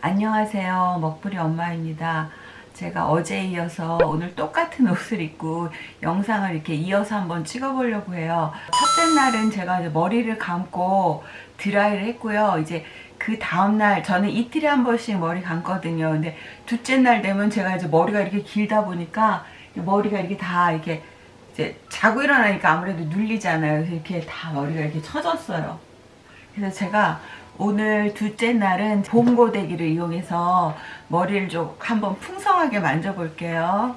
안녕하세요. 먹부리 엄마입니다. 제가 어제 이어서 오늘 똑같은 옷을 입고 영상을 이렇게 이어서 한번 찍어 보려고 해요. 첫째 날은 제가 이제 머리를 감고 드라이를 했고요. 이제 그 다음날 저는 이틀에 한 번씩 머리 감거든요. 근데 둘째 날 되면 제가 이제 머리가 이렇게 길다 보니까 머리가 이렇게 다 이렇게 이제 자고 일어나니까 아무래도 눌리잖아요. 그래서 이렇게 다 머리가 이렇게 처졌어요. 그래서 제가 오늘 둘째 날은 봄고데기를 이용해서 머리를 좀 한번 풍성하게 만져볼게요.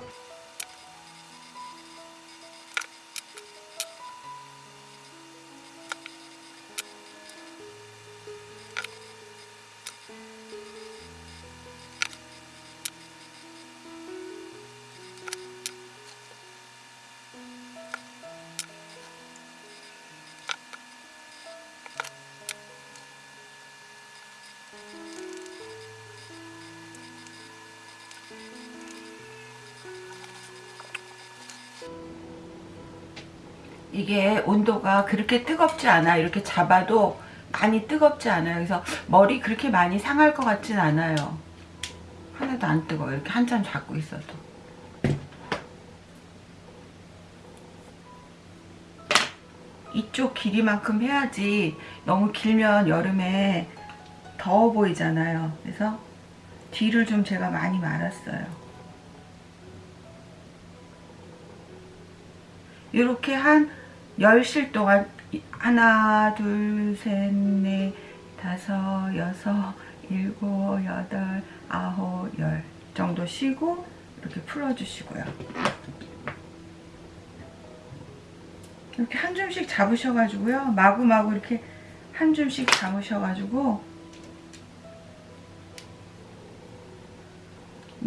이게 온도가 그렇게 뜨겁지 않아. 이렇게 잡아도 많이 뜨겁지 않아요. 그래서 머리 그렇게 많이 상할 것 같진 않아요. 하나도 안 뜨거워 이렇게 한참 잡고 있어도. 이쪽 길이만큼 해야지. 너무 길면 여름에 더워 보이잖아요. 그래서 뒤를 좀 제가 많이 말았어요. 이렇게 한 10실 동안 하나 둘셋넷 다섯 여섯 일곱 여덟 아홉 열 정도 쉬고 이렇게 풀어주시고요. 이렇게 한 줌씩 잡으셔가지고요. 마구마구 이렇게 한 줌씩 잡으셔가지고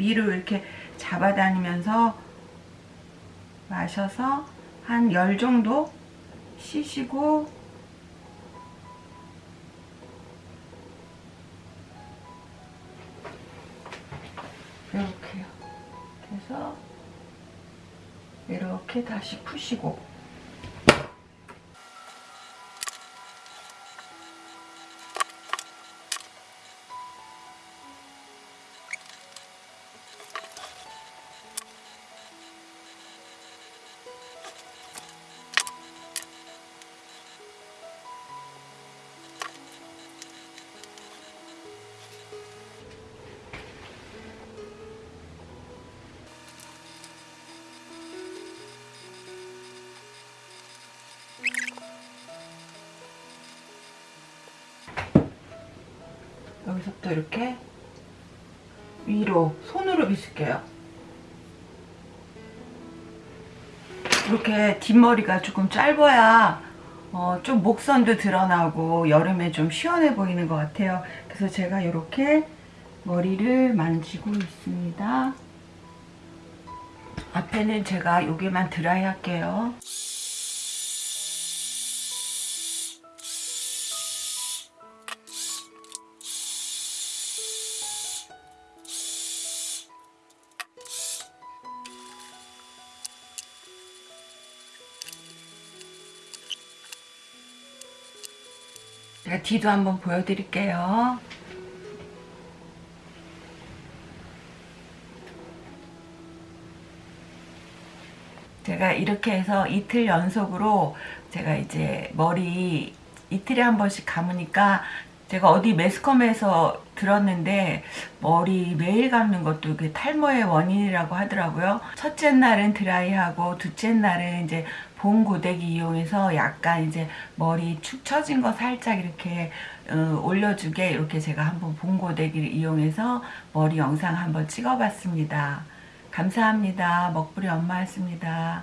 위로 이렇게 잡아다니면서 마셔서 한 열 정도 쉬시고 이렇게요. 그래서 이렇게 다시 푸시고 여기서부터 이렇게 위로 손으로 빗을게요. 이렇게 뒷머리가 조금 짧아야 어, 좀 목선도 드러나고 여름에 좀 시원해 보이는 것 같아요. 그래서 제가 이렇게 머리를 만지고 있습니다. 앞에는 제가 여기만 드라이 할게요. 제가 뒤도 한번 보여드릴게요. 제가 이렇게 해서 이틀 연속으로 제가 이제 머리 이틀에 한 번씩 감으니까 제가 어디 매스컴에서 들었는데 머리 매일 감는 것도 이게 탈모의 원인이라고 하더라고요. 첫째 날은 드라이하고 둘째 날은 이제 봄 고데기 이용해서 약간 이제 머리 축 처진 거 살짝 이렇게 어, 올려주게 이렇게 제가 한번 봄 고데기를 이용해서 머리 영상 한번 찍어봤습니다. 감사합니다. 먹부리 엄마였습니다.